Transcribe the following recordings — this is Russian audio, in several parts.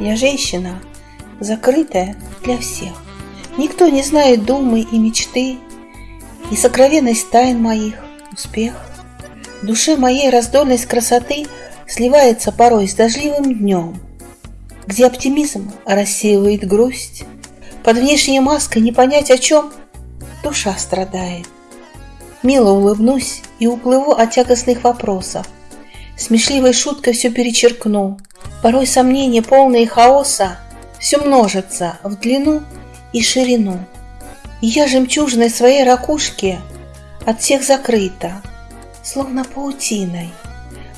Я женщина, закрытая для всех. Никто не знает думы и мечты, И сокровенность тайн моих, успех. В душе моей раздольность красоты Сливается порой с дождливым днем, Где оптимизм рассеивает грусть, Под внешней маской не понять о чем Душа страдает. Мило улыбнусь и уплыву от тягостных вопросов. Смешливой шуткой все перечеркну. Порой сомнения, полные хаоса, Все множится в длину и ширину. И я жемчужной своей ракушке От всех закрыта, словно паутиной.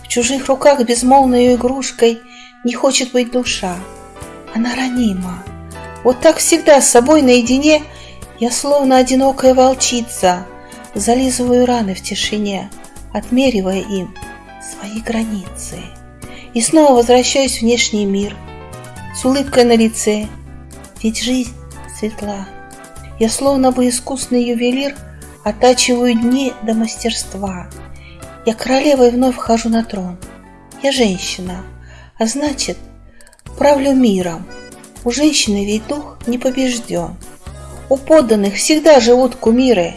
В чужих руках безмолвной игрушкой Не хочет быть душа, она ранима. Вот так всегда с собой наедине Я словно одинокая волчица Зализываю раны в тишине, Отмеривая им свои границы. И снова возвращаюсь в внешний мир С улыбкой на лице, ведь жизнь светла. Я словно бы искусный ювелир Оттачиваю дни до мастерства. Я королевой вновь вхожу на трон. Я женщина, а значит, правлю миром. У женщины ведь дух не побежден. У подданных всегда живут кумиры.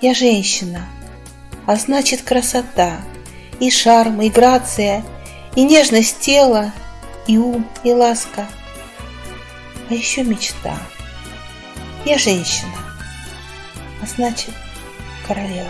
Я женщина, а значит красота, И шарм, и грация, и нежность тела, И ум, и ласка, а еще мечта. Я женщина, а значит королева.